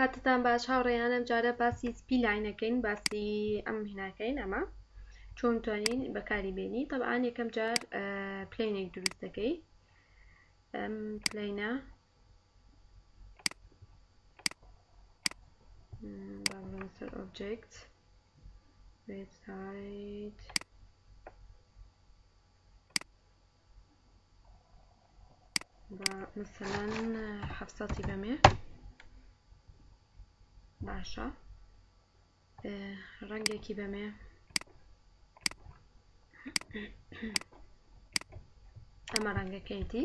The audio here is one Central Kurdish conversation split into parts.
کاتتان باش هاوڕێیان ئەم جارە باسی سپی لاینەکەین باسی ئەم هیناکەین ئەمە چۆن توانین بەکاری بێنی طبعاان یەکەم جار پلینێک دروست دەکەی ئەم پلینە سەر ئۆبجێکت وێبسایت با مثلەن حەفت سەتی بەمێ باشە ڕەنگێکی بەمێ ئەمە ڕەنگەکەیتی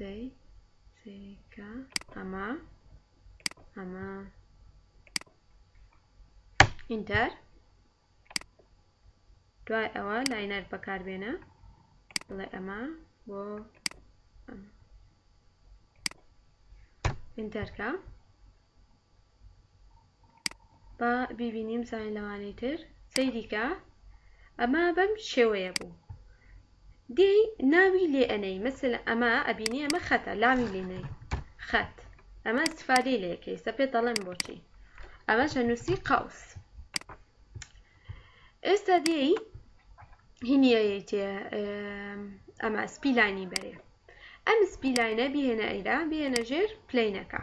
دەی سەیریکە ئەمە ئەمە ئینتەر دوای ئەوە لاینەر بەکاربێنە بڵێ ئەمە بۆ ئینتەرکە با بیبینی بزانین لەوانەی تر سەیری کە ئەمە بەم شێوەیە بوو دێی ناوی لێ ئەنەی مەسەلە ئەمە ئەبینی ئەمە خەتە لاوی لێنەی خەت ئەمە استفادەی لەکەی سە پێ دەڵێن بۆچی ئەمە شەنووسی قوس ئێستا دێی هینیەیەی تێ ئەمە سپیلانی بەرێ ئەم سپیلاینە بهێنە ئەیرا بهێنە ژێر پلینەکە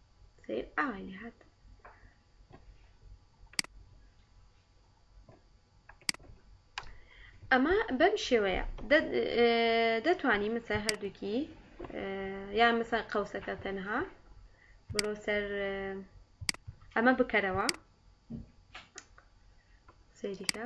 سیر ئاوای لێ هات ئەمە بەم شێوەیە دەتانی مەسە هەردووکی یان مەسە قەوسەکە تەنها بڕۆ سەر ئەمە بکەرەوە سەیریکە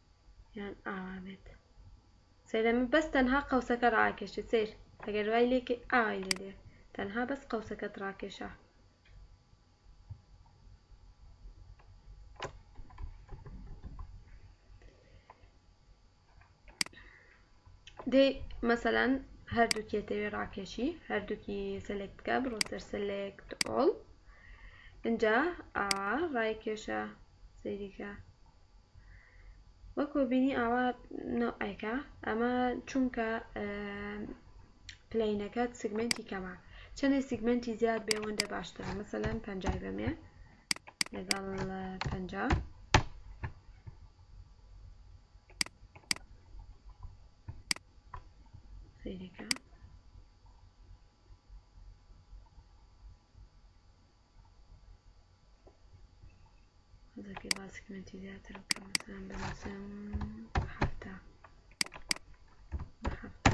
یان ئاوا بێت سەیرە من بەس تەنها قەوسەکە ڕاکێشت سیر ئەگەر وای لێکەی ئاوای لێ دێ تەنها بەس قەوسەکەت ڕاکێشە دەی مەسەلەن هەردوو کێتەوێ ڕاکێشی هەردووکی سەلێک بکە بڕۆ سەر سەلێکت ئۆڵ اینجا ئاوا ڕای کێشە سەیریکە وەکو بینی ئاوا نەوعێکە ئەمە چونکە پلینەکە سگمنتی کەمە چەنێ سگمنتی زیاد بێ وەندە باشترە مەسەلەن پەنجای بەمێ لەگەڵ پەنجا سیرەکە زەکێ باسی کمێنتی زیاتر بکە مەسەلەن بنووسم هەفتە هەفتە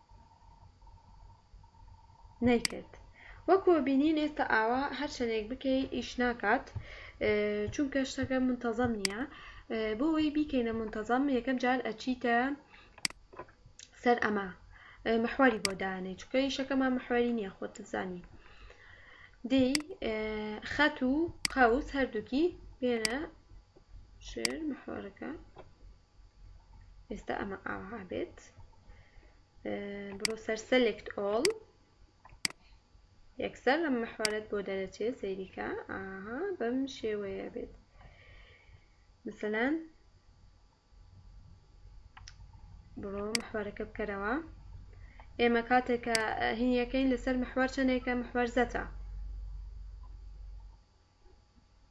نەیکرد وەکو ئەبینین ئێستا ئاوا هەر چەندێک بکەی ئیش ناکات چونکە شتەکە منتەزەم نییە بۆ ئەوەی بیکەینە منتەزەم یەکەم جار ئەچیتە سەر ئەمە محوەری بۆ دانێ چونکە ئیشەکەمان محوەری نییە خۆت زانی دی خەت و قەوس هەردووکی بێنە ژێر محوەرەکە ئێستا ئەمە ئاها بێت بڕۆ سەر سەلێکت ئۆڵ یەکسەر لەم مەحوارەت بۆ دەرەچێ سەیریکە ئاها بەم شێوەیە بێت مثلەن بڕۆ مەحوارەکە بکەرەوە ئێمە کاتێکە هینیەکەین لەسەر مەحوار چەندێکە مەحوار زەتە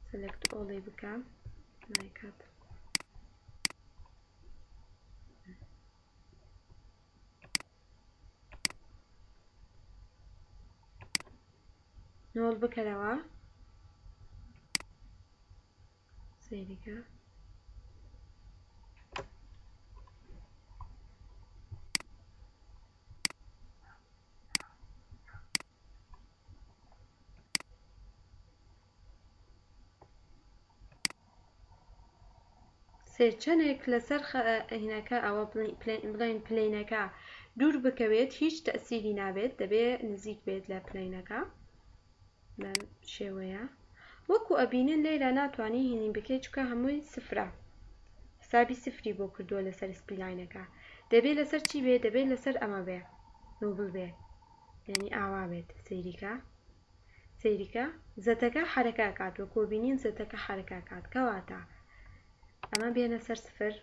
سلکت ئۆڵی بکە نایکات. نۆڵ بکەرەوە سەیریکە سێچەنێک لەسەر خەئینەکە ئەوە بڵێن پلەینەکە دوور بکەوێت هیچ تەسیری نابێت دەبێ نزیک بێت لە پلەینەکە بەم شێوەیە وەکو ئەبینن لێرە ناتوانانی هینی بکەیت چکە هەمووی سفرە حسابی سفری بۆ کردووە لەسەر سپیلاینەکە دەبێت لەسەر چی بێ دەبێت لەسەر ئەمە بێ نوبل بێ یانی ئاوا بێت سەیریکە سەیریکە زەتەکە حەرەکە ئەکات وەکۆ بینین زەتەکە حەرەکە ئەکات کەواتە ئەمە بێنە سەر سفر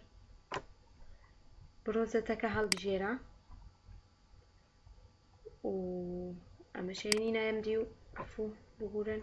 بڕۆ زەتەکە هەڵبژێرە و ئەمە شەیەنی نایم دی و عفو ببورن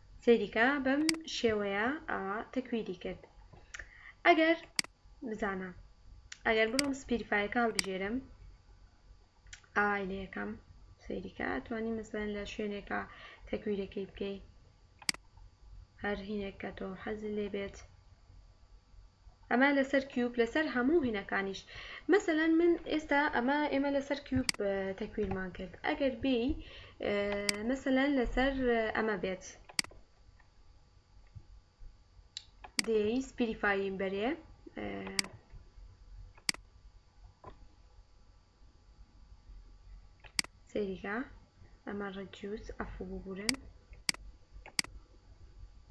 سەیریکە بەم شێوەیە ئاوا تەکویری کرد ئەگەر بزانە ئەگەر بڕۆم سپیرفایەکە هەڵبژێرم ئاوای لەکەم سەیریکە ئەتوانی مەسەن لە شوێنێکە تەکویرەکەی بکەی هەر هینێک کە تۆ حەزی لێ بێت ئەمە لەسەر کیوب لەسەر هەموو هینەکانیش مەسەلەن من ئێستا ئەمە ئێمە لەسەر کیوب تەکویرمان کرد ئەگەر بێی مەسەلەن لەسەر ئەمە بێت دێی سپیریفایم بەرێ سەیریکە ئەمە ڕەدیوس عەفو ببورن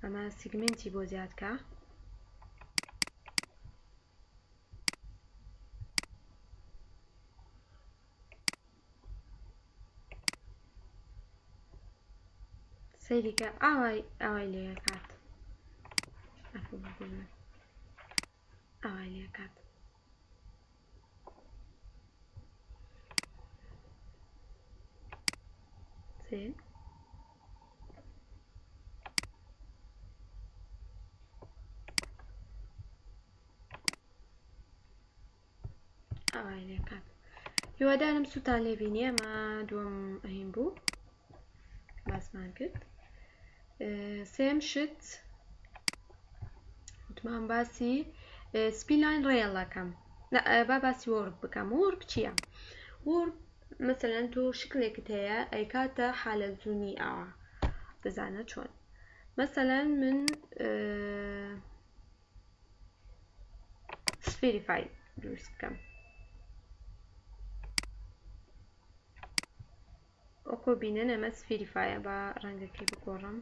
ئەمە سیگمێنتی بۆ زیادکە سەیریکە ئاوای ئاوای لێ ئەکات عەفو ببورن ئاوای لێ کات. سێ. ئاوای لێ کات. هیوادارم سووتان لێ بینی ئەمە دووەم ئەهین بوو. باسمان کرد سێم شت وتمان باسی سپیلاین ڕێڵەکەم با باسی وەرد بکەم وەرد چییە وەرد مثلەن تۆ شکلێکت هەیە ئەیکاتە حالە زوونی ئەوە بزانە چۆن مثلەن من سفیریفای دروست بکەم وەکۆ بینن ئەمە سفیریفایە با ڕەنگەکەی بگۆڕم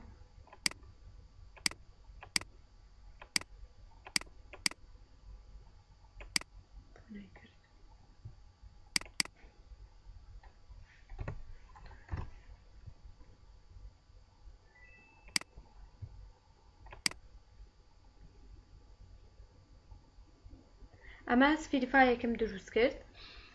ئەمە سفیریفایەکم دروست کرد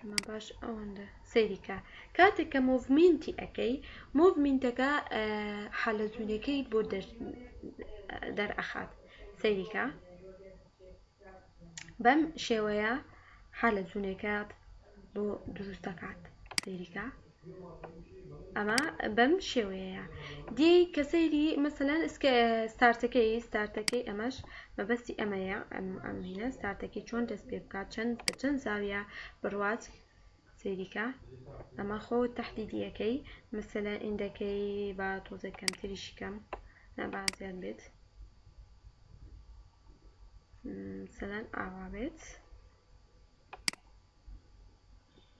ئەمە باش ئەوەندە سەیریکە کاتێک کە مۆڤمینتی ئەەکەی مۆڤمینتەکە حالە زوونەکەی بۆ دەرئەخات سەیریکە بەم شێوەیە حالە زوونەکەت بۆ دروستەکات سەیریکە ئەمە بەم شێوەیەیە دێی کە سەیری مەسەلەن ئسکە ستارتەکەی ستارتەکەی ئەمەش مەبەستی ئەمەیە ئەم ئەم هینە ستارتەکەی چۆن دەست پێ بکات چەند بە چەند زاویە بڕوات سەیریکە ئەمە خۆ تهدیدیەکەی مەسەلەن ئیندەکەی با تۆزێ کەمتریشی کەم نا با زیاد بێت مەسەلەن ئاوا بێت